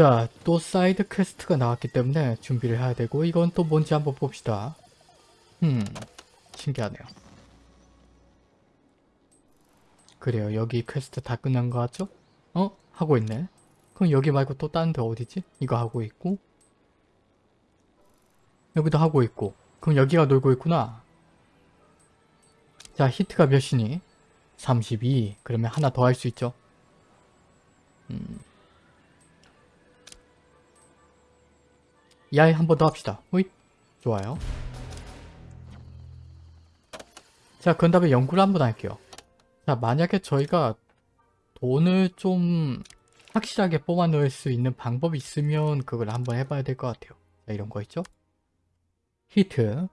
자, 또 side quest가 나왔기 때문에 준비를 해야 되고 이건 또 뭔지 한번 봅시다. 음, 신기하네요. 그래요. 여기 퀘스트 다 끝난 거 같죠? 어? 하고 있네. 그럼 여기 말고 또 다른 데 어디지? 이거 하고 있고 여기도 하고 있고 그럼 여기가 놀고 있구나. 자, 히트가 몇이니? 32. 그러면 하나 더 할 수 있죠. 음. 야이 한번 더 합시다. 호잇. 좋아요. 자, 그 다음에 연구를 한 번 할게요. 자, 만약에 저희가 돈을 좀 확실하게 뽑아 넣을 수 있는 방법이 있으면 그걸 한번 해봐야 될 것 같아요. 자, 이런 거 있죠? 히트.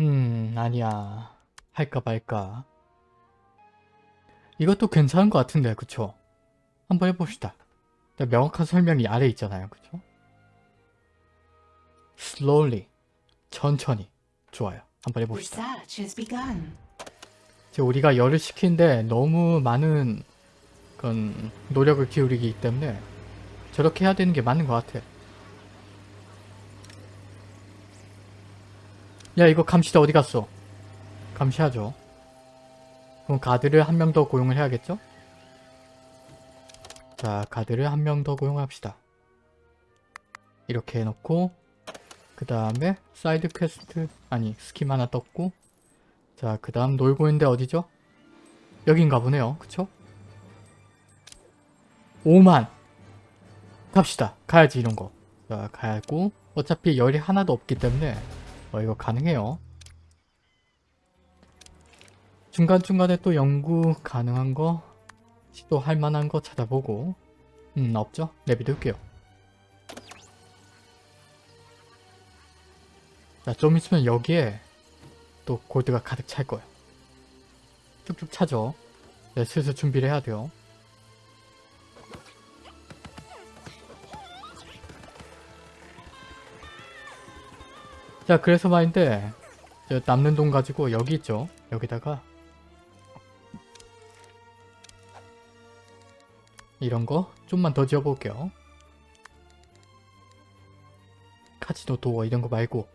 음, 아니야. 할까 말까. 이것도 괜찮은 것 같은데, 그쵸? 한번 해봅시다. 명확한 설명이 아래 있잖아요, 그쵸? slowly. 천천히. 좋아요. 한번 해봅시다. 지금 우리가 열을 식히는데 너무 많은 그런 노력을 기울이기 때문에 저렇게 해야 되는 게 맞는 것 같아. 야 이거 감시자 어디 갔어? 감시하죠. 그럼 가드를 한 명 더 고용을 해야겠죠? 자 가드를 한 명 더 고용합시다. 이렇게 해놓고 그 다음에 side quest 아니 skill 하나 떴고 자 그 다음 놀고 있는데 어디죠? 여긴가 보네요. 그쵸? 5만 갑시다. 가야지 이런 거. 자 가야고 어차피 열이 하나도 없기 때문에 어 이거 가능해요. 중간중간에 또 연구 가능한 거 시도할 만한 거 찾아보고 음 없죠? 내비둘게요. 자, 좀 있으면 여기에 또 골드가 가득 찰 거예요. 쭉쭉 차죠. 네, 슬슬 준비를 해야 돼요. 자, 그래서 말인데 저 남는 돈 가지고 여기 있죠. 여기다가 이런 거 좀만 더 지어볼게요. 카지노 도어 이런 거 말고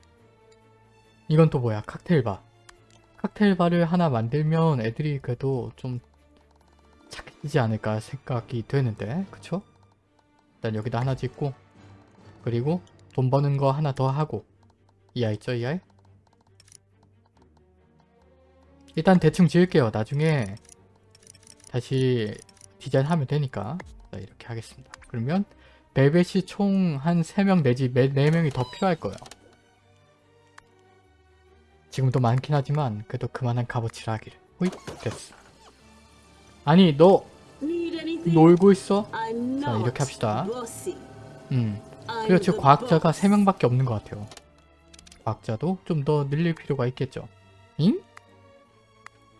이건 또 뭐야 칵테일바 칵테일바를 하나 만들면 애들이 그래도 좀 착해지지 않을까 생각이 되는데 그쵸? 일단 여기다 하나 짓고 그리고 돈 버는 거 하나 더 하고 이 아이 있죠 이 아이? 일단 대충 지을게요 나중에 다시 디자인하면 되니까 자, 이렇게 하겠습니다 그러면 벨벳이 총 한 3명 내지 4명이 더 필요할 거예요 지금도 많긴 하지만 그래도 그만한 값어치를 하기를 호잇 됐어 아니 너? 놀고 있어? 자, 이렇게 합시다. 음 그리고 지금 the 과학자가 boss. 3명밖에 없는 것 같아요 과학자도 좀 더 늘릴 필요가 있겠죠 잉?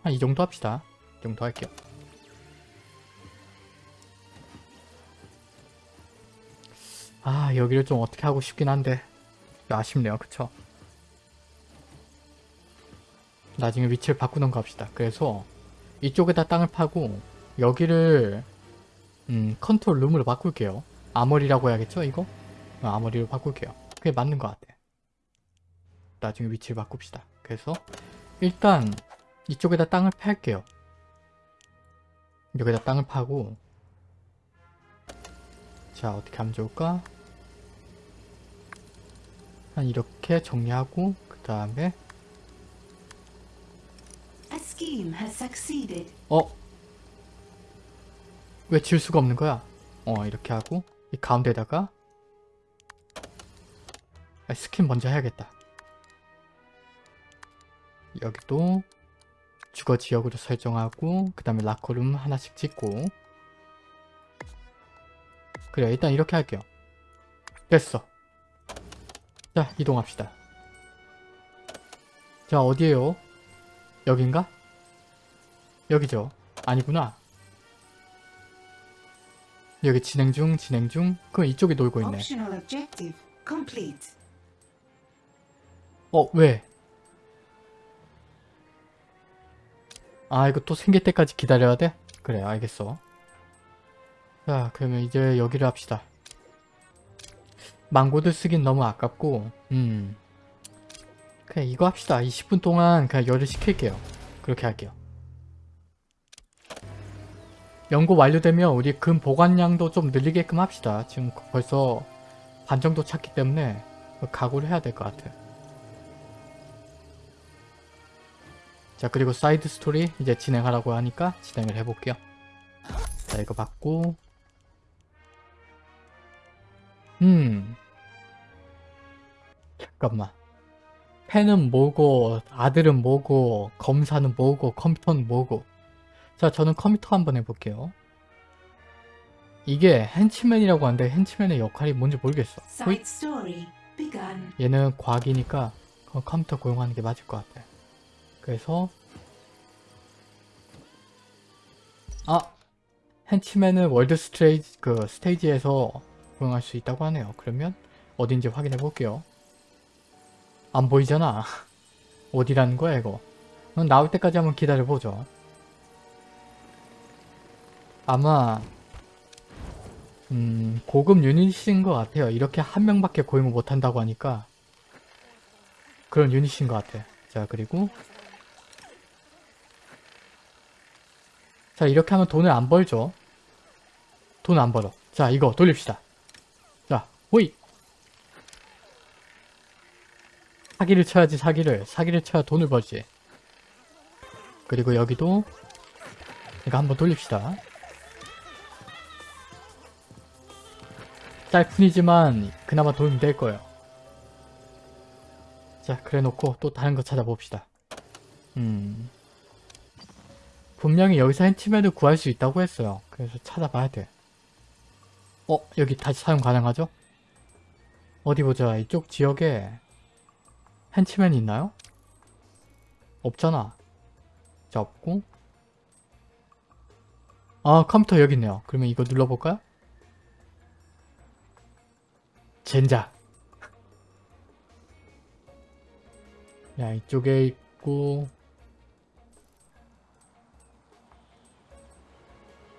한 이 정도 합시다 이 정도 할게요 아 여기를 좀 어떻게 하고 싶긴 한데 아쉽네요 그쵸? 나중에 위치를 바꾸던가 합시다. 그래서 이쪽에다 땅을 파고 여기를 음, 컨트롤 룸으로 바꿀게요. 아머리라고 해야겠죠 이거? 어, 아머리로 바꿀게요. 그게 맞는 것 같아. 나중에 위치를 바꿉시다. 그래서 일단 이쪽에다 땅을 팔게요. 여기다 땅을 파고 자 어떻게 하면 좋을까? 한 이렇게 정리하고 그 다음에. 어? 왜질 수가 없는 거야? 어 이렇게 하고 이 가운데다가 아, 스킨 먼저 해야겠다 여기도 주거 지역으로 설정하고 그 다음에 라커룸 하나씩 짓고 그래 일단 이렇게 할게요 됐어 자 이동합시다 자 어디에요? 여긴가? 여기죠. 아니구나. 여기 진행 중, 진행 중. 그럼 이쪽에 놀고 있네. 어, 왜? 아, 이거 또 생길 때까지 기다려야 돼? 그래 알겠어 자 그러면 이제 여기를 합시다. 망고드 쓰긴 너무 아깝고 음. 그냥 이거 합시다. 20분 동안 그냥 열을 식힐게요. 그렇게 할게요. 연구 완료되면 우리 금 보관량도 좀 늘리게끔 합시다. 지금 벌써 반 정도 찼기 때문에 각오를 해야 될 것 같아 자 그리고 side story 이제 진행하라고 하니까 진행을 해볼게요. 자 이거 받고 음. 잠깐만. 팬은 뭐고 아들은 뭐고 검사는 뭐고 컴퓨터는 뭐고. 자 저는 컴퓨터 한번 해볼게요. 이게 henchman이라고 하는데 henchman의 역할이 뭔지 모르겠어. 호잇. 얘는 과학이니까 그 컴퓨터 고용하는 게 맞을 것 같아. 그래서 아 henchman은 월드 스테이지 그 스테이지에서 고용할 수 있다고 하네요. 그러면 어딘지 확인해 볼게요. 안 보이잖아. 어디라는 거야 이거. 그럼 나올 때까지 한번 기다려 보죠. 아마 음, 고급 유닛인 것 같아요. 이렇게 한 명밖에 고용을 못한다고 하니까 그런 유닛인 것 같아. 자, 그리고 자, 이렇게 하면 돈을 안 벌죠. 돈 안 벌어. 자, 이거 돌립시다. 자, 호이! 사기를 쳐야지, 사기를. 사기를 쳐야 돈을 벌지. 그리고 여기도 이거 한번 돌립시다. 짤뿐이지만 그나마 도움이 될 거예요. 자, 그래 놓고 또 다른 거 찾아봅시다. 음. 분명히 여기서 henchman을 구할 수 있다고 했어요. 그래서 찾아봐야 돼. 어? 여기 다시 사용 가능하죠? 어디 보자. 이쪽 지역에 henchman이 있나요? 없잖아. 자, 없고. 아, 컴퓨터 여기 있네요. 그러면 이거 눌러볼까요? 젠장. 야, 이쪽에 있고.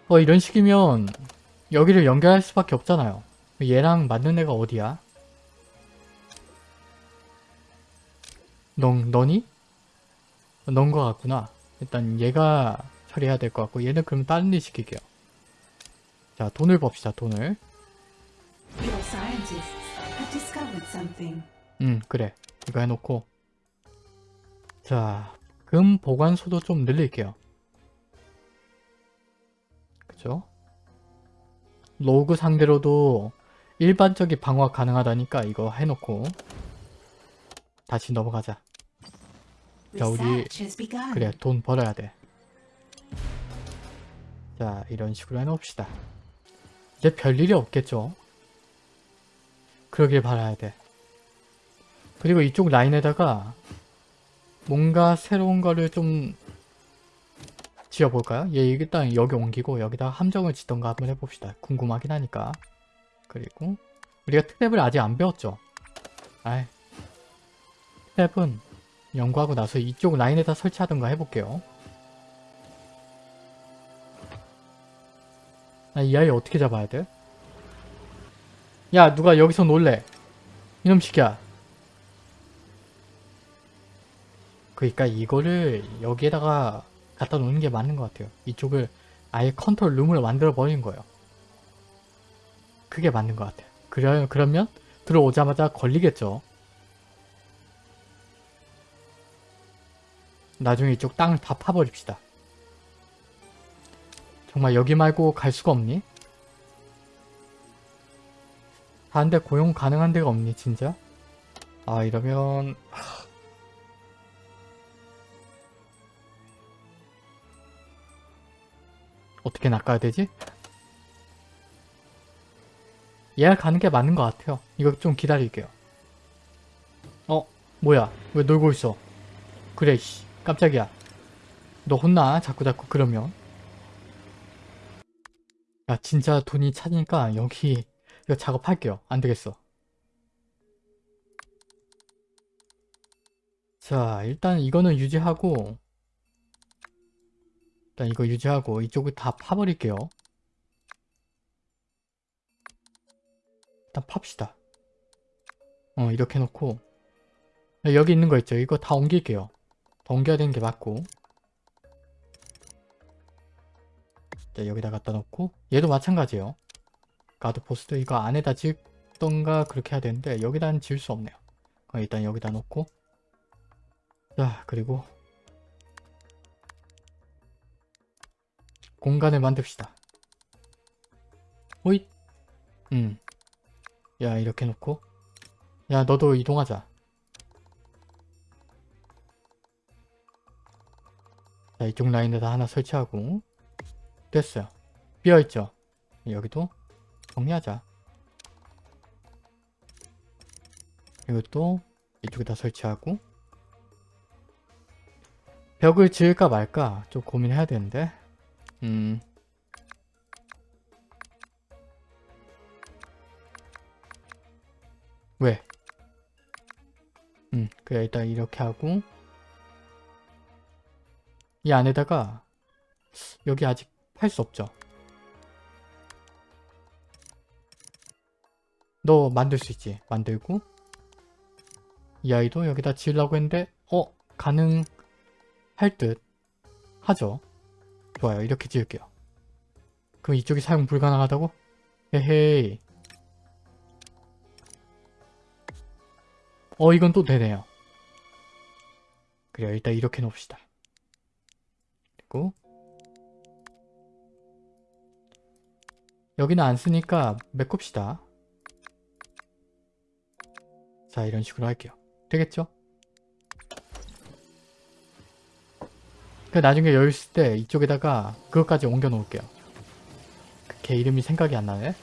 어, 이런 식이면 여기를 연결할 수밖에 없잖아요. 얘랑 맞는 애가 어디야? 넌, 너니? 넌 거 같구나. 일단 얘가 처리해야 될 것 같고 얘는 그럼 다른 일 시킬게요. 자, 돈을 봅시다, 돈을. 응 그래 이거 해놓고 자 금 보관소도 좀 늘릴게요 그죠 로그 상대로도 일반적인 방어 가능하다니까 이거 해놓고 다시 넘어가자 자, 우리-. 그래 돈 벌어야 돼자 이런 식으로 해놓읍시다. 이제 별일이 없겠죠? 그러길 바라야 돼. 그리고 이쪽 라인에다가 뭔가 새로운 거를 좀 지어볼까요? 얘 일단 여기 옮기고 여기다가 함정을 짓던가 한번 해봅시다. 궁금하긴 하니까. 그리고 우리가 트랩을 아직 안 배웠죠? 아이 트랩은 연구하고 나서 이쪽 라인에다 설치하던가 해볼게요. 아, 이 아이 어떻게 잡아야 돼? 야 누가 여기서 놀래? 이놈 시키야. 그러니까 이거를 여기에다가 갖다 놓는 게 맞는 것 같아요. 이쪽을 아예 컨트롤 룸을 만들어 버린 거예요. 그게 맞는 것 같아요. 그래, 그러면 들어오자마자 걸리겠죠 나중에 이쪽 땅을 다 파버립시다 정말 여기 말고 갈 수가 없니? 다른데 고용 가능한 데가 없니 진짜? 아 이러면 하... 어떻게 낚아야 되지? 얘가 가는 게 맞는 것 같아요 이거 좀 기다릴게요 어? 뭐야 왜 놀고 있어 그래 씨 깜짝이야 너 혼나 자꾸자꾸 그러면 야 진짜 돈이 차니까 여기 이거 작업할게요 안되겠어 자 일단 이거는 유지하고 일단 이거 유지하고 이쪽을 다 파버릴게요. 일단 팝시다. 어 이렇게 놓고 네, 여기 있는 거 있죠? 이거 다 옮길게요. 되는 게 맞고 자 여기다 갖다 놓고 얘도 마찬가지예요. 가드포스트 이거 안에다 짓던가 그렇게 해야 되는데 여기다는 지을 수 없네요. 어, 일단 여기다 놓고 자 그리고 공간을 만듭시다. 호잇 음. 야 이렇게 놓고 야 너도 이동하자. 자 이쪽 라인에다 하나 설치하고 됐어요. 비어있죠? 여기도 정리하자. 이것도 이쪽에다 설치하고 벽을 지을까 말까 좀 고민해야 되는데 음 왜? 음 그래 일단 이렇게 하고 이 안에다가 여기 아직 팔 수 없죠? 너 만들 수 있지? 만들고. 이 아이도 여기다 지으려고 했는데 어 가능할 듯 하죠. 좋아요. 이렇게 지을게요. 그럼 이쪽이 사용 불가능하다고? 에헤이. 어 이건 또 되네요. 그래요. 일단 이렇게 놓읍시다 그리고 여기는 안 쓰니까 메꿉시다. 자 이런 식으로 할게요. 되겠죠? 그 나중에 여유 있을 때 이쪽에다가 그것까지 옮겨 놓을게요. 걔 이름이 생각이 안 나네.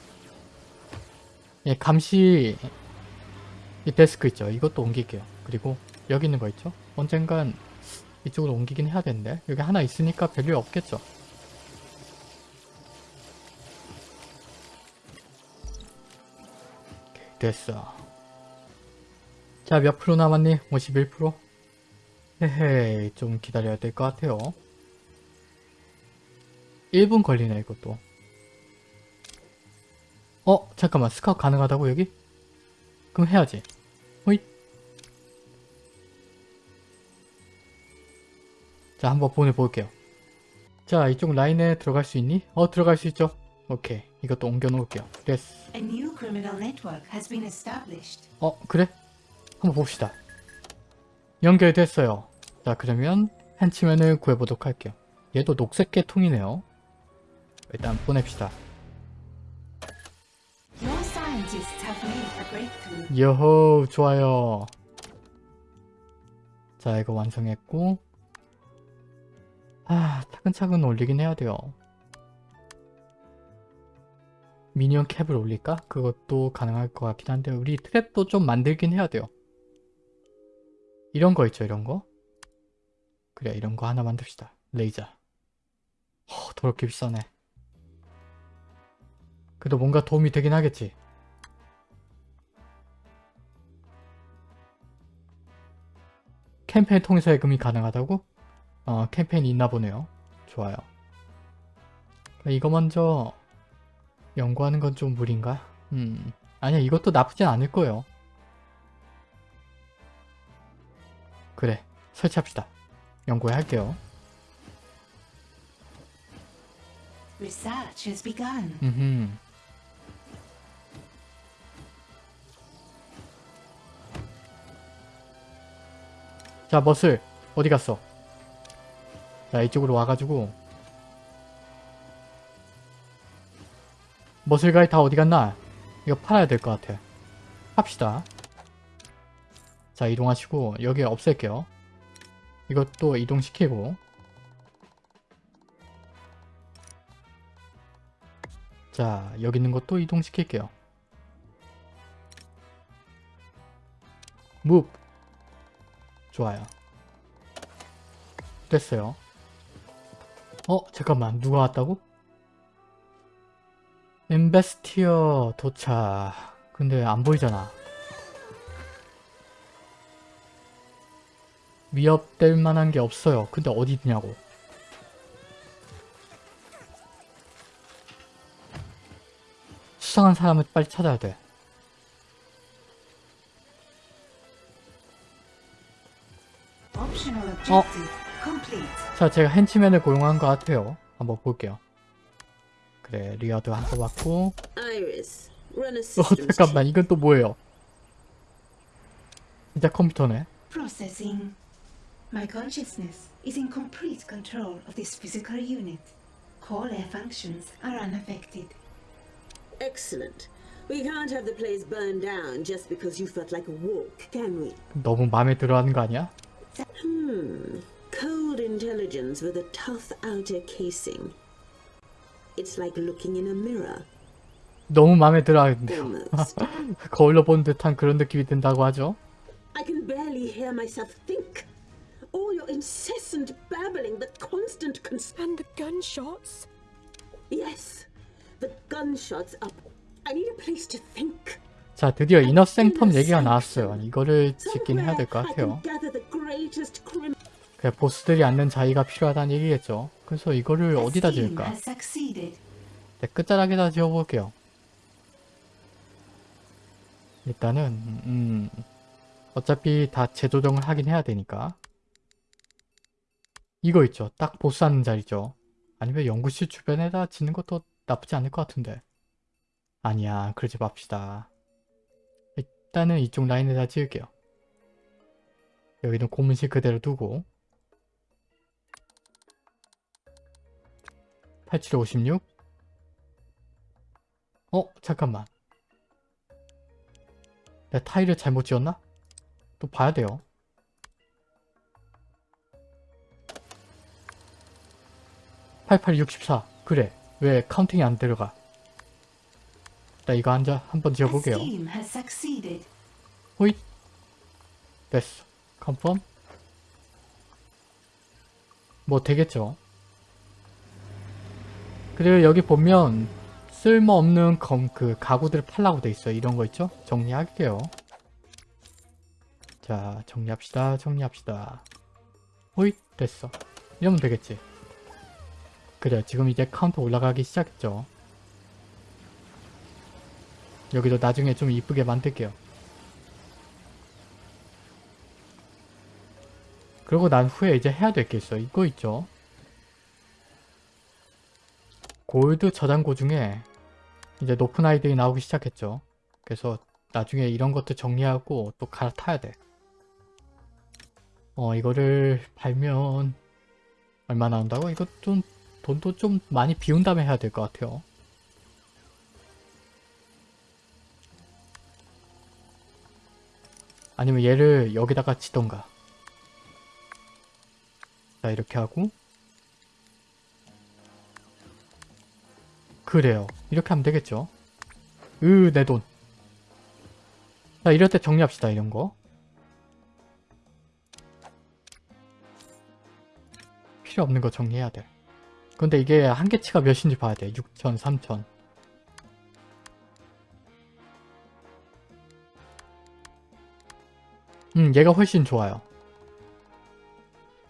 예 감시 이 데스크 있죠? 이것도 옮길게요. 그리고 여기 있는 거 있죠? 언젠간 이쪽으로 옮기긴 해야 되는데 여기 하나 있으니까 별일 없겠죠 됐어 자 몇 프로 남았니? 51%? 헤헤 좀 기다려야 될 것 같아요 1분 걸리네 이것도 어? 잠깐만 스카웃 가능하다고 여기? 그럼 해야지 자 한번 보내볼게요. 자 이쪽 라인에 들어갈 수 있니? 어 들어갈 수 있죠? 오케이. 이것도 옮겨 놓을게요. 됐어. 어 그래? 한번 봅시다. 연결됐어요. 자 그러면 henchman을 구해보도록 할게요. 얘도 녹색 계통이네요. 일단 보냅시다. 여호 좋아요. 자 이거 완성했고 아 차근차근 올리긴 해야 돼요. 미니언 캡을 올릴까? 그것도 가능할 것 같긴 한데 우리 트랩도 좀 만들긴 해야 돼요. 이런 거 있죠 이런 거? 그래 이런 거 하나 만듭시다. 레이저. 허 더럽게 비싸네. 그래도 뭔가 도움이 되긴 하겠지? 캠페인 통해서 예금이 가능하다고? 어 캠페인이 있나 보네요. 좋아요. 이거 먼저 연구하는 건 좀 무리인가? 음 아니야 이것도 나쁘진 않을 거예요. 그래 설치합시다. 연구해 할게요. Research has begun. 음흠. 자 머슬 어디 갔어 자 이쪽으로 와가지고. 머슬가이 다 어디 갔나? 이거 팔아야 될 것 같아. 팝시다. 자 이동하시고 여기 없앨게요. 이것도 이동시키고. 자 여기 있는 것도 이동시킬게요. 무 좋아요. 됐어요 어? 잠깐만 누가 왔다고? 엠베스티어 도착 근데 안 보이잖아 위협될 만한 게 없어요 근데 어디 있냐고 수상한 사람을 빨리 찾아야 돼 어? 자, 제가 henchman을 고용한 것 같아요. 한번 볼게요. 그래, reward 한번 받고. 어, 잠깐만, 이건 또 뭐예요? 진짜 컴퓨터네. Processing. My consciousness is in complete control of this physical unit. Core air functions are unaffected. Excellent. We can't have the place burned down just because you felt like a walk, can we? 너무 마음에 들어 하는 거 아니야? Hmm. Cold intelligence with a tough outer casing. It's like looking in a mirror, 너무 마음에 들어 하는데요. almost. 거울로 본 듯한 그런 느낌이 든다고 하죠. I can barely hear myself think. All your incessant babbling, the constant cons- And the gunshots? Yes, the gunshots up. I need a place to think. 자, 드디어 이너 생텀 얘기가 나왔어요. 이거를 짓긴 해야 될 것 Somewhere I can 같아요. 그냥 보스들이 앉는 자리가 필요하다는 얘기겠죠. 그래서 이거를 어디다 지을까? 네, 끝자락에다 지어볼게요. 일단은 음, 어차피 다 재조정을 하긴 해야 되니까 이거 있죠. 딱 보스 앉는 자리죠. 아니면 연구실 주변에다 짓는 것도 나쁘지 않을 것 같은데 아니야 그러지 맙시다. 일단은 이쪽 라인에다 지을게요. 여기는 고문실 그대로 두고 8756 어? 잠깐만. 내 타일을 잘못 지었나? 또 봐야 돼요. (8864) 그래. 왜 counting이 안 들어가? 나 이거 한자 한번 지어볼게요. 호잇. 됐어. confirm. 뭐 되겠죠 그리고 여기 보면 쓸모없는 검, 그 가구들 팔라고 돼 있어요. 이런 거 있죠? 정리할게요. 자 정리합시다 정리합시다. 호잇 됐어. 이러면 되겠지? 그래 지금 이제 카운터 올라가기 시작했죠? 여기도 나중에 좀 이쁘게 만들게요. 그러고 난 후에 이제 해야 될 게 있어. 이거 있죠. 골드 저장고 중에 이제 높은 아이들이 나오기 시작했죠. 그래서 나중에 이런 것도 정리하고 또 갈아타야 돼. 어 이거를 팔면 얼마 나온다고? 이거 좀 돈도 좀 많이 비운 다음에 해야 될 것 같아요. 아니면 얘를 여기다가 치던가. 자 이렇게 하고 그래요. 이렇게 하면 되겠죠? 으 내 돈. 자 이럴 때 정리합시다 이런 거. 필요 없는 거 정리해야 돼. 근데 이게 한계치가 몇인지 봐야 돼. 6천 3천. 음 얘가 훨씬 좋아요.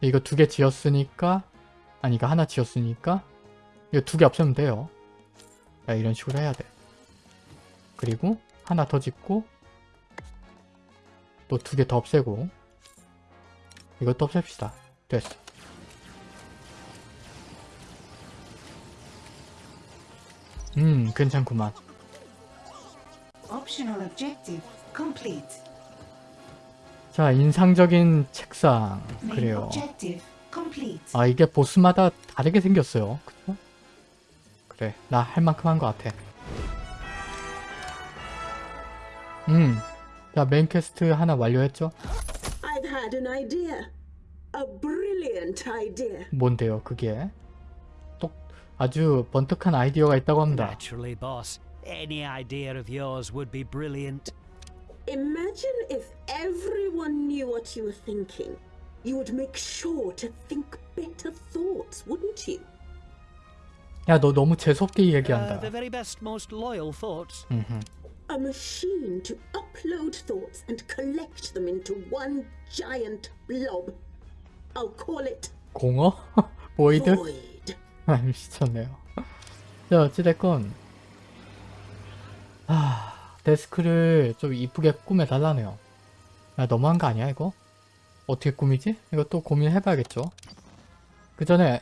이거 두 개 지었으니까 아니 이거 하나 지었으니까 이거 두 개 없애면 돼요. 야 이런 식으로 해야 돼. 그리고 하나 더 짓고 또 두 개 더 없애고 이것도 없앱시다. 됐어. 음 괜찮구만. 자 인상적인 책상. 그래요. 아 이게 보스마다 다르게 생겼어요 그래 나 할 만큼 한 것 같아 음 자 main quest 하나 완료했죠? I've had an idea. A brilliant idea. 뭔데요 그게? 똑 아주 번뜩한 아이디어가 있다고 합니다 Naturally, boss. Any idea of yours would be brilliant. Imagine if everyone knew what you were thinking. You would make sure to think better thoughts, wouldn't you? 야 너 너무 재수없게 Uh, 얘기한다. 음흠. A machine to upload thoughts and collect them into one giant blob. I'll call it 공어? 보이드? Void. 아 미쳤네요 자 어찌됐건 아 데스크를 좀 이쁘게 꾸며달라네요. 야 너무한 거 아니야 이거? 어떻게 꾸미지? 이거 또 고민해봐야겠죠. 그 전에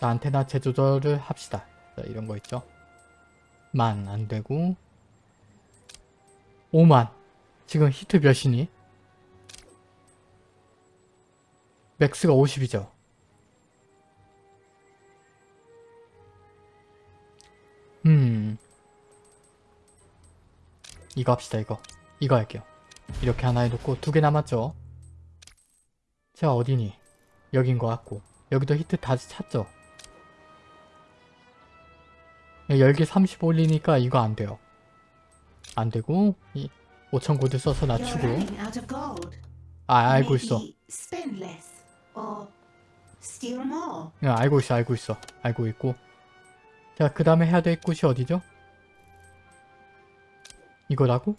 자, 안테나 재조절을 합시다. 자, 이런 거 있죠. 만 안되고. 5만. 지금 히트 몇이니? 맥스가 50이죠. 음. 이거 합시다 이거. 이거 할게요. 이렇게 하나 해놓고 두 개 남았죠? 자 어디니? 여긴 것 같고. 여기도 히트 다 찼죠? 네, 열기 30 올리니까 이거 안 돼요 안 되고 이 5천 고드 써서 낮추고. 아 알고 있어. 야, 알고 있어 알고 있어 알고 있고 자 그 다음에 해야 될 곳이 어디죠? 이거라고?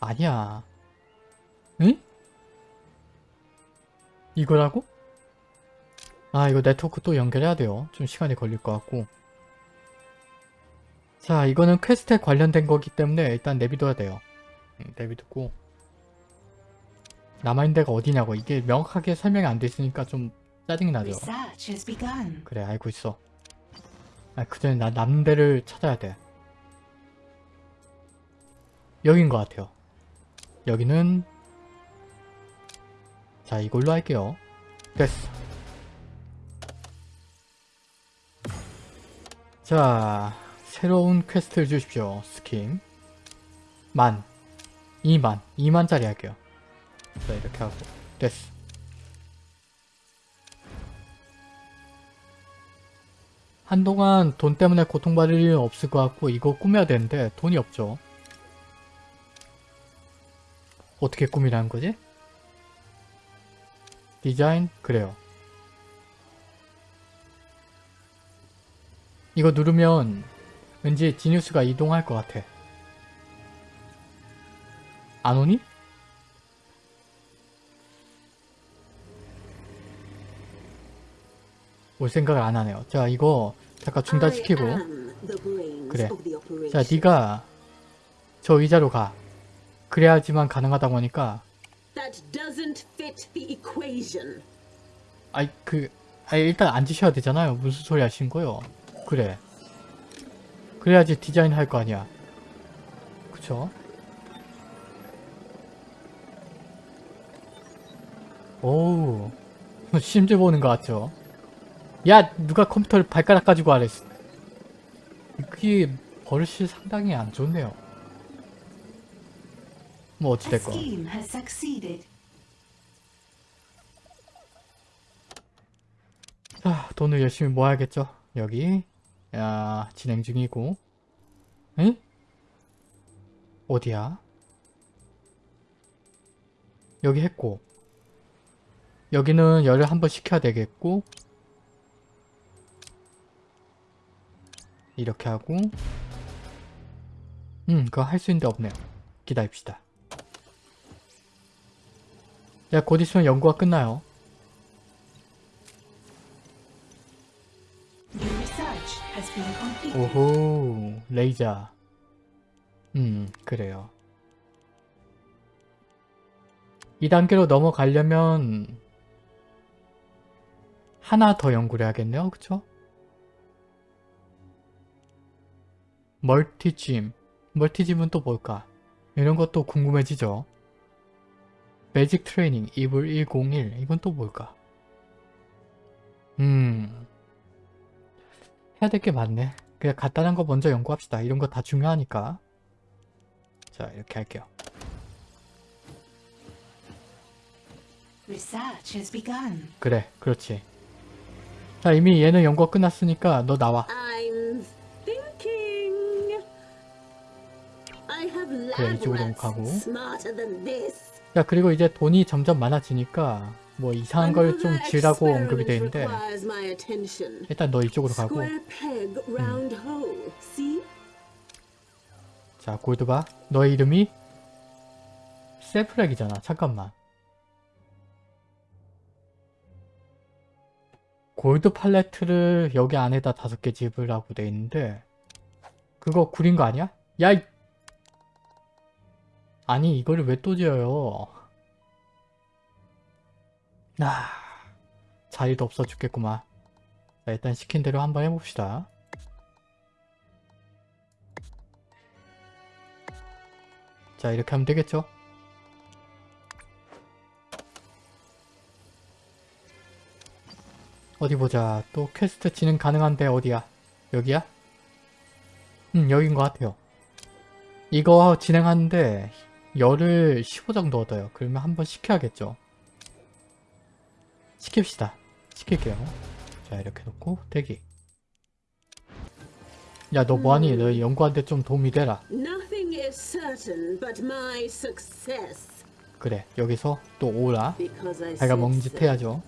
아니야 응? 이거라고? 아 이거 네트워크 또 연결해야 돼요 좀 시간이 걸릴 것 같고 자 이거는 quest에 관련된 거기 때문에 일단 내비둬야 돼요. 응, 내비두고. 남아있는 데가 어디냐고. 이게 명확하게 설명이 안 돼 있으니까 좀 짜증이 나죠. 그래 알고 있어. 아 그 전에 나 남는 데를 찾아야 돼. 여긴 것 같아요. 여기는 자 이걸로 할게요. 됐어. 자 새로운 quest를 주십시오 skip 만 2만 2만짜리 할게요 자 이렇게 하고 됐어 한동안 돈 때문에 고통받을 일은 없을 것 같고 이거 꾸며야 되는데 돈이 없죠. 어떻게 꾸미라는 거지? 디자인? 그래요. 이거 누르면 왠지 지니우스가 이동할 것 같아. 안 오니? 올 생각을 안 하네요. 자 이거 잠깐 중단시키고 그래. 자 네가 저 의자로 가. 그래야지만 가능하다고 하니까. 아이 그 아이 일단 앉으셔야 되잖아요. 무슨 소리 하신 거요? 그래. 그래야지 디자인 할 거 아니야. 그쵸? 오우 심즈 보는 거 같죠? 야 누가 컴퓨터를 발가락 가지고 하래 그게 버릇이 상당히 안 좋네요 뭐 어찌됐건. 자, 돈을 열심히 모아야겠죠. 여기 야 진행 중이고 에? 어디야? 여기 했고 여기는 열을 한번 식혀야 되겠고 이렇게 하고 음 그거 할 수 있는데 없네요. 기다립시다. 야, 곧 있으면 연구가 끝나요. 오호 레이저. 음 그래요. 2단계로 넘어가려면 하나 더 연구를 해야겠네요. 그쵸? 멀티짐. 멀티짐은 또 뭘까? 이런 것도 궁금해지죠. 매직 트레이닝 이블 101 이건 또 뭘까? 음 해야 될 게 많네. 그냥 간단한 거 먼저 연구합시다. 이런 거 다 중요하니까. 자, 이렇게 할게요. Research has begun. 그래, 그렇지. 자, 이미 얘는 연구가 끝났으니까 너 나와. I'm thinking. I have 그래, 이쪽으로 가고. 야, 그리고 이제 돈이 점점 많아지니까 뭐 이상한 걸 좀 지으라고 언급이 attention. 일단 너 이쪽으로 가고. See? 자, 골드바. 너의 이름이 세프렉이잖아. 잠깐만. 골드 팔레트를 여기 안에다 다섯 개 집으라고 돼 있는데 그거 구린 거 아니야? 야, 이 아니 이거를 왜 또 지어요 아 자리도 없어 죽겠구만 자 일단 시킨 대로 한번 해봅시다 자 이렇게 하면 되겠죠 어디 보자 또 퀘스트 진행 가능한데 어디야 여기야? 음 여긴 것 같아요 이거 진행하는데 열을 15 정도 얻어요. 그러면 한번 시켜야겠죠. 시킵시다. 시킬게요. 자 이렇게 놓고 대기. 야 너 뭐하니? 너 연구하는데 좀 도움이 되라. 그래 여기서 또 오라. 자기가 said 먹는 짓 so. 해야죠.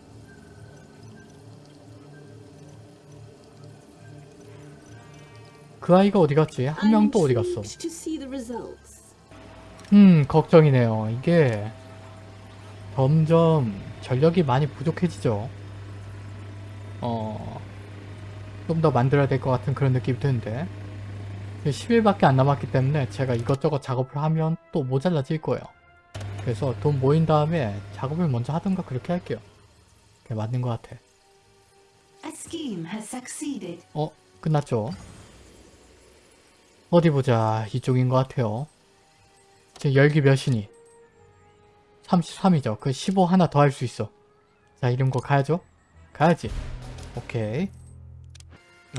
그 아이가 어디 갔지? 한 명 또 어디 I'm 갔어? intrigued to see the results. 음 걱정이네요. 이게 점점 전력이 많이 부족해지죠. 어... 좀 더 만들어야 될 것 같은 그런 느낌이 드는데 10일밖에 안 남았기 때문에 제가 이것저것 작업을 하면 또 모자라질 거예요. 그래서 돈 모인 다음에 작업을 먼저 하든가 그렇게 할게요. 그게 맞는 것 같아. 어? 끝났죠? 어디 보자. 이쪽인 것 같아요. 지금 열기 몇이니? 33이죠. 그 15 하나 더 할 수 있어. 자, 이런 거 가야죠? 가야지. 오케이.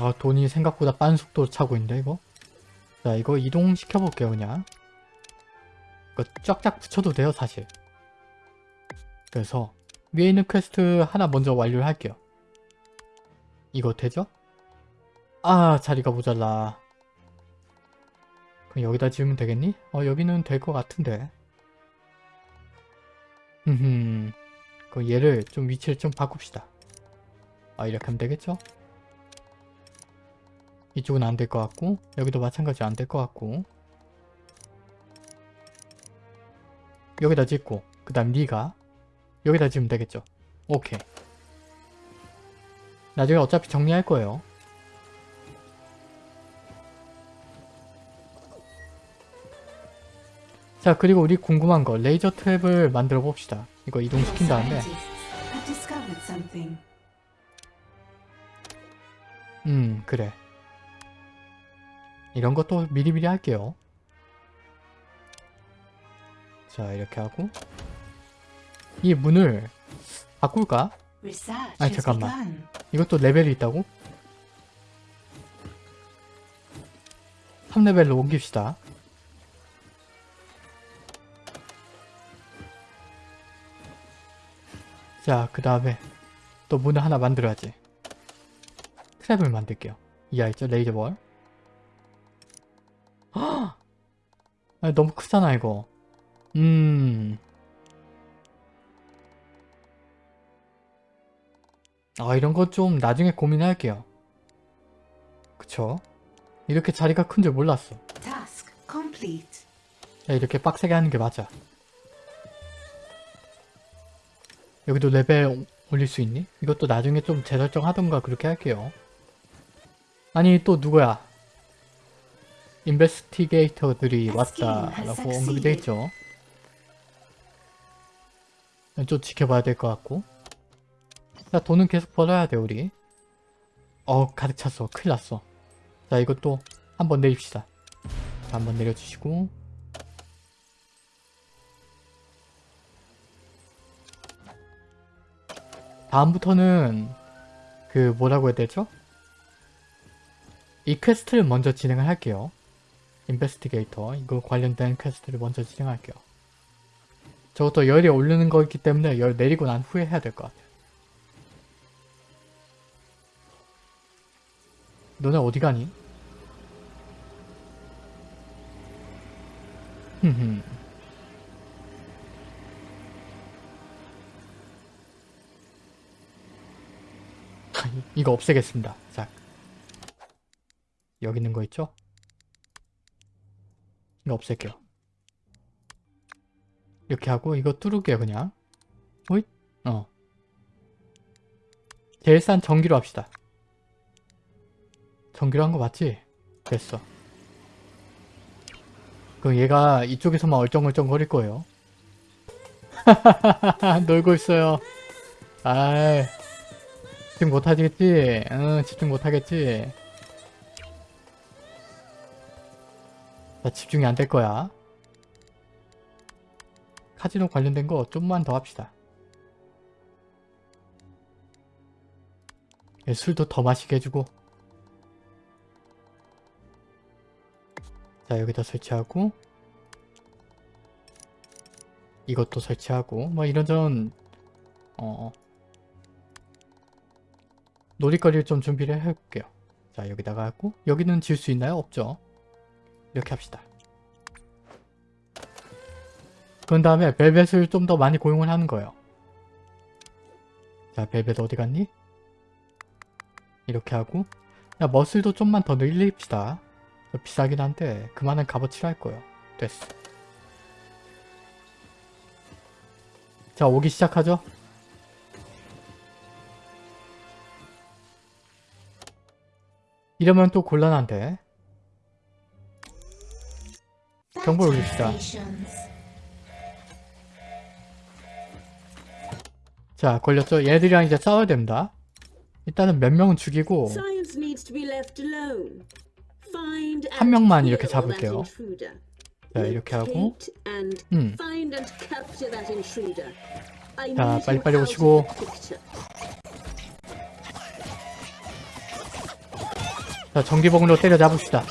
아, 돈이 생각보다 빠른 속도로 차고 있는데, 이거? 자, 이거 이동시켜볼게요, 그냥. 이거 쫙쫙 붙여도 돼요, 사실. 그래서 위에 있는 퀘스트 하나 먼저 완료를 할게요. 이거 되죠? 아 자리가 모자라 그럼 여기다 지으면 되겠니? 어 여기는 될 것 같은데 흠흠 그럼 얘를 좀 위치를 좀 바꿉시다 아 이렇게 하면 되겠죠? 이쪽은 안 될 것 같고 여기도 마찬가지 안 될 것 같고 여기다 짓고 그 다음 니가 여기다 지으면 되겠죠? 오케이 나중에 어차피 정리할 거예요. 자 그리고 우리 궁금한 거 레이저 트랩을 만들어 봅시다. 이거 이동시킨 다음에. 음 그래 이런 것도 미리미리 할게요. 자 이렇게 하고 이 문을 바꿀까? Has 잠깐만. 이것도 레벨이 있다고? 3레벨로 옮깁시다. 자, 그 다음에 또 문을 하나 만들어야지. 트랩을 만들게요. 이하 있죠? 레이저볼. 헉! 아니, 너무 크잖아, 이거. 음... 아 이런 거 좀 나중에 고민할게요. 그쵸? 이렇게 자리가 큰 줄 몰랐어. 야, 이렇게 빡세게 하는 게 맞아. 여기도 레벨 오- 올릴 수 있니? 이것도 나중에 좀 재설정하던가 그렇게 할게요. 아니 또 누구야? 인베스티게이터들이 왔다라고 언급이 돼 있죠. 좀 지켜봐야 될 것 같고. 자 돈은 계속 벌어야 돼 우리. 어 가득 찼어. 큰일 났어. 자 이것도 한번 내립시다. 자, 한번 내려주시고 다음부터는 그 뭐라고 해야 되죠? 이 quest를 먼저 진행을 할게요. investigator 이거 관련된 quest를 먼저 진행할게요. 저것도 열이 오르는 거 있기 때문에 열 내리고 난 후에 해야 될 것 같아요. 너네 어디 가니? 흠흠. 이거 없애겠습니다. 자. 여기 있는 거 있죠? 이거 없앨게요. 이렇게 하고 이거 뚫을게요 그냥. 호잇? 어. 제일 싼 전기로 합시다. 전기로 한 거 맞지? 됐어. 그 그럼 얘가 이쪽에서만 얼쩡얼쩡 거릴 거예요. 놀고 있어요. 아이, 집중 못하겠지? 응, 집중 못하겠지? 나 집중이 안 될 거야. 카지노 관련된 거 좀만 더 합시다. 얘 술도 더 마시게 해주고 자 여기다 설치하고 이것도 설치하고 뭐 이런저런 어 놀이거리를 좀 준비를 해볼게요. 자 여기다가 하고 여기는 지을 수 있나요? 없죠. 이렇게 합시다. 그런 다음에 벨벳을 좀 더 많이 고용을 하는 거예요. 자 벨벳 어디 갔니? 이렇게 하고 야 머슬도 좀만 더 늘립시다. 비싸긴 한데 그만한 값어치를 할 거예요. 됐어. 자 오기 시작하죠 이러면 또 곤란한데 정보를 올립시다. 자 걸렸죠 얘들이랑 이제 싸워야 됩니다 일단은 몇 명은 죽이고 한 명만 이렇게 잡을게요. 자 이렇게 하고 음. 자, 빨리빨리 오시고. 자 전기봉으로 때려 잡읍시다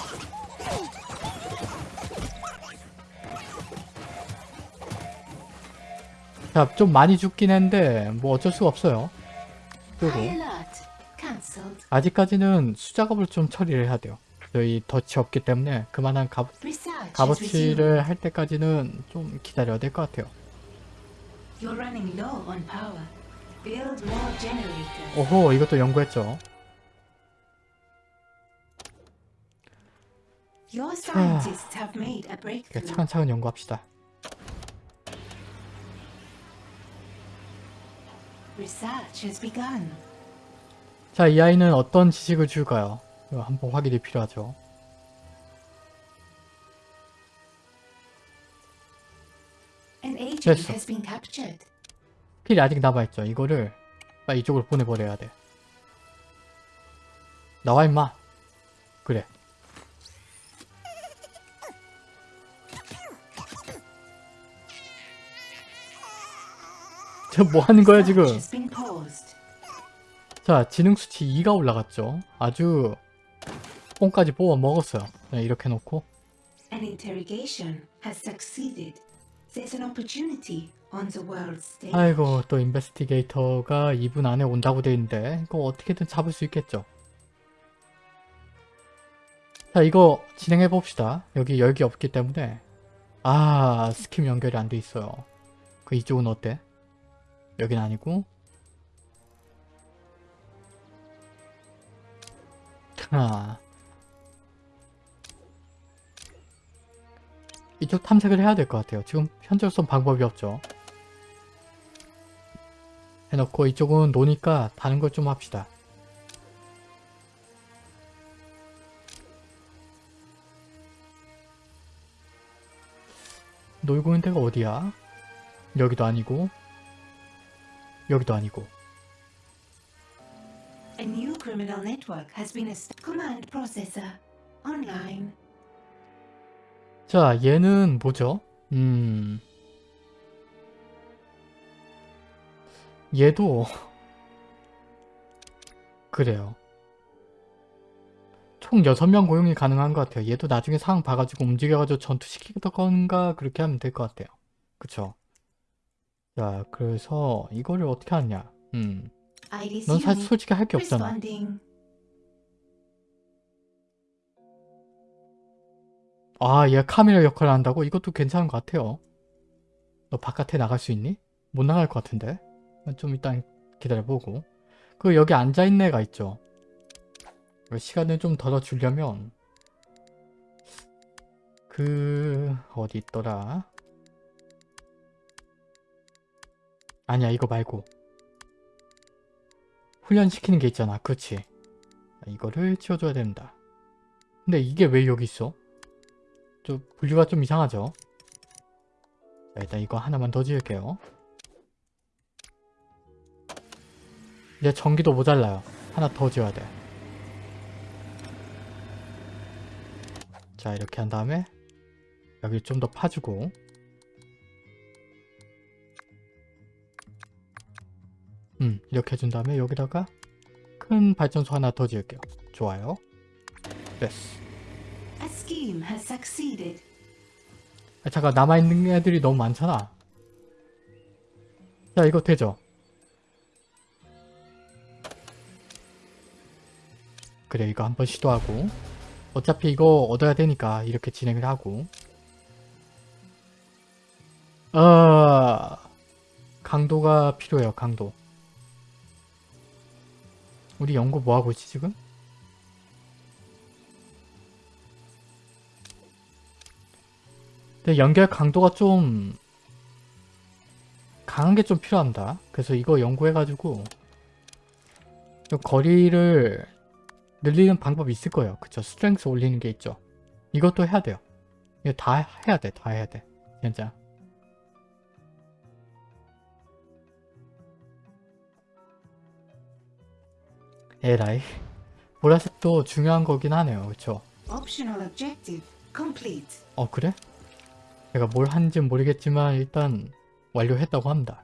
자 좀 많이 죽긴 했는데 뭐 어쩔 수가 없어요. Cancelled. 아직까지는 수작업을 좀 처리를 해야 돼요 저희 덫이 없기 때문에 그만한 값. 값어치를 할 때까지는 좀 기다려야 될 것 같아요. 오호 이것도 연구했죠 이렇게 breakthrough. 차근차근 연구합시다 Research has begun. 자이 아이는 어떤 지식을 줄까요? 이거 한번 확인이 필요하죠 됐어. 필이 아직 남아있죠. 이거를 이쪽으로 보내버려야 돼. 나와 임마. 그래. 저뭐 하는 거야 지금? 자 지능 수치 2가 올라갔죠. 아주 뽕까지 뽑아 먹었어요. 네, 이렇게 놓고 An interrogation has succeeded. There's an opportunity on the world stage. 아이고 또 인베스티게이터가 2분 안에 온다고 돼 있는데 이거 어떻게든 잡을 수 있겠죠. 자 이거 진행해 봅시다. 여기 열기 없기 때문에 아 스kim 연결이 안 돼 있어요. 그 이쪽은 어때? 여긴 아니고 아 이쪽 탐색을 해야 될 것 같아요. 지금 현재로선 방법이 없죠. 해놓고 이쪽은 노니까 다른 걸 좀 합시다. 놀고 있는 데가 어디야? 여기도 아니고 여기도 아니고 A new criminal network has been. Command processor online. 자 얘는 뭐죠? 음 얘도 그래요 총 6명 고용이 가능한 것 같아요 얘도 나중에 상황 봐가지고 움직여가지고 전투시키던가 그렇게 하면 될 것 같아요 그쵸 자 그래서 이거를 어떻게 하냐 음넌 I 사실 resume. 솔직히 할 게 없잖아. 아, 얘 카메라 역할을 한다고? 이것도 괜찮은 것 같아요. 너 바깥에 나갈 수 있니? 못 나갈 것 같은데? 좀 일단 기다려보고. 그 여기 앉아있는 애가 있죠. 시간을 좀더 주려면 그... 어디 있더라? 아니야 이거 말고 훈련시키는 게 있잖아 그렇지 이거를 치워줘야 된다 근데 이게 왜 여기 있어? 좀 분류가 좀 이상하죠? 자, 일단 이거 하나만 더 지을게요. 이제 전기도 모자라요. 하나 더 지어야 돼. 자, 이렇게 한 다음에 여기 좀 더 파주고 음, 이렇게 해준 다음에 여기다가 큰 발전소 하나 더 지을게요. 좋아요. 됐어. 아, 잠깐 남아있는 애들이 너무 많잖아 자 이거 되죠? 그래 이거 한번 시도하고 어차피 이거 얻어야 되니까 이렇게 진행을 하고 아 강도가 필요해요 강도 우리 연구 뭐하고 있지 지금? 근데 연결 강도가 좀 강한 게 좀 필요합니다. 그래서 이거 연구해가지고 좀 거리를 늘리는 방법이 있을 거예요. 그쵸? strength 올리는 게 있죠. 이것도 해야 돼요. 이거 다 해야 돼. 다 해야 돼. 진짜. 에라이. 보라색도 중요한 거긴 하네요. 그쵸? 어 그래? 제가 뭘 하는지는 모르겠지만 일단 완료했다고 합니다.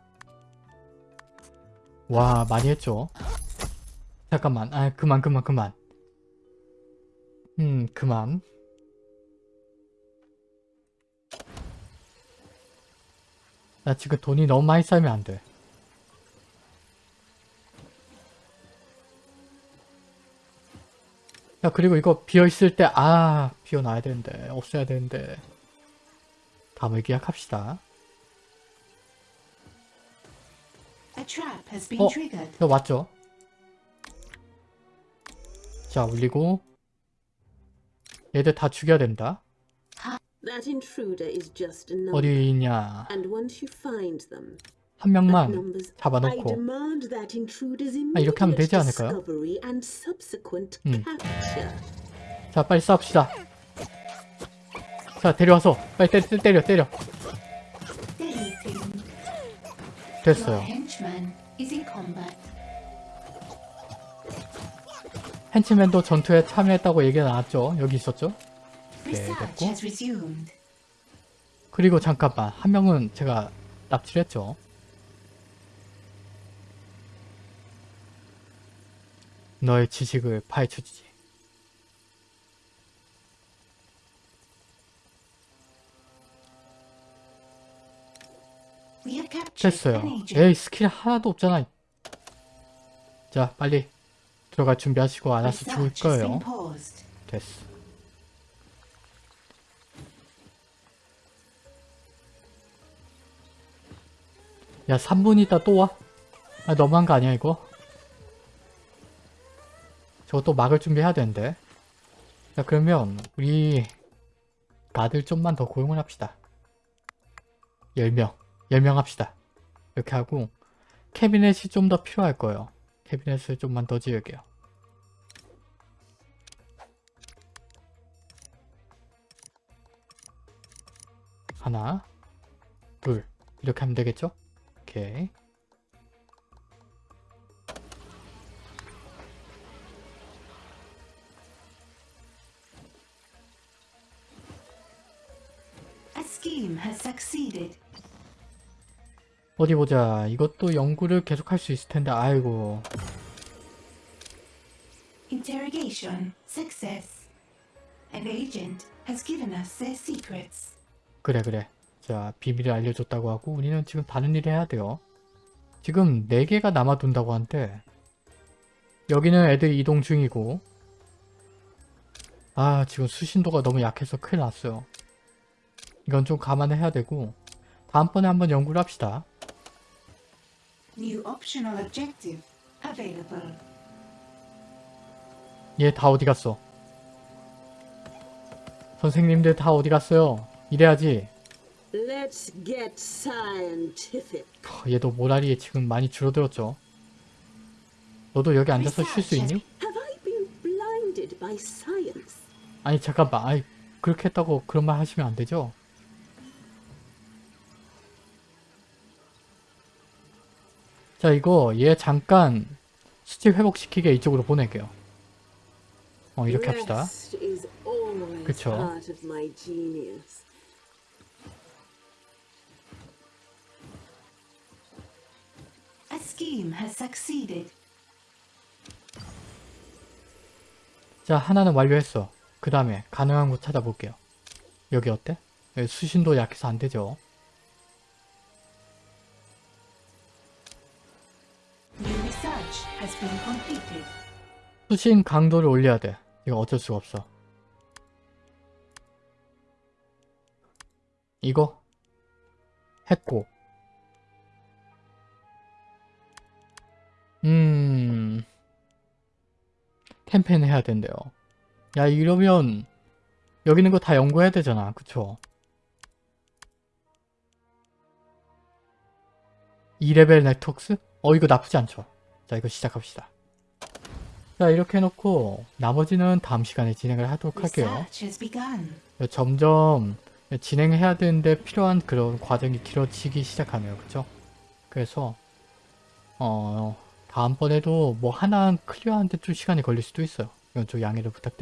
와 많이 했죠? 잠깐만 아 그만 그만 그만 음 그만 나 지금 돈이 너무 많이 쌓이면 안 돼. 야 그리고 이거 비어있을 때 아 비워놔야 되는데 없애야 되는데 다음을 기약합시다 어? 이거 맞죠? 자 올리고 얘들 다 죽여야 된다. 어디 있냐 한 명만 잡아놓고 아, 이렇게 하면 되지 않을까요? 음. 자 빨리 싸웁시다 자 데려와서 빨리 때, 때, 때려 때려 Deleting. 됐어요 henchman도 전투에 참여했다고 얘기가 나왔죠 여기 있었죠 Research 됐고. 그리고 잠깐만 한 명은 제가 납치를 했죠 너의 지식을 파헤쳐주지 됐어요. 에이 스킬 하나도 없잖아 자 빨리 들어갈 준비하시고 알아서 죽을 Research has 거예요. 됐어 야 3분 있다 또 와? 아 너무한 거 아니야 이거? 또 막을 준비해야 되는데. 자 그러면 우리 가들 좀만 더 고용을 합시다. 10명 10명 합시다. 이렇게 하고 캐비넷이 좀 더 필요할 거예요. 캐비넷을 좀만 더 지을게요. 하나 둘 이렇게 하면 되겠죠? 오케이 어디 보자. 이것도 연구를 계속 할 수 있을 텐데 아이고. Interrogation success. An agent has given us their secrets. 그래 그래. 자 비밀을 알려줬다고 하고 우리는 지금 다른 일을 해야 돼요. 지금 4개가 남아둔다고 하는데 여기는 애들 이동 중이고. 아 지금 수신도가 너무 약해서 큰일 났어요 이건 좀 감안해야 되고 다음번에 한번 연구를 합시다 New optional objective available. 얘다 어디 갔어 선생님들 다 어디 갔어요 이래야지 Let's get scientific. 어, 얘도 모라리에 지금 많이 줄어들었죠 너도 여기 앉아서 쉴 수 있니? 아니 잠깐만 아이 그렇게 했다고 그런 말 하시면 안 되죠? 자 이거 얘 잠깐 수치 회복시키게 이쪽으로 보낼게요. 어 이렇게 합시다. 그쵸. 자 하나는 완료했어. 그 다음에 가능한 곳 찾아볼게요. 여기 어때? 여기 수신도 약해서 안 되죠. 수신 강도를 올려야 돼. 이거 어쩔 수가 없어. 이거 했고 음 캠페인 해야 된대요. 야 이러면 여기 있는 거 다 연구해야 되잖아. 그쵸? 2레벨 네트웍스? 어 이거 나쁘지 않죠. 자 이거 시작합시다. 자 이렇게 해놓고 나머지는 다음 시간에 진행을 하도록 할게요. 점점 진행해야 되는데 필요한 그런 과정이 길어지기 시작하네요. 그쵸? 그래서 어 다음번에도 뭐 하나 클리어하는데 좀 시간이 걸릴 수도 있어요. 이건 좀 양해를 부탁드릴게요.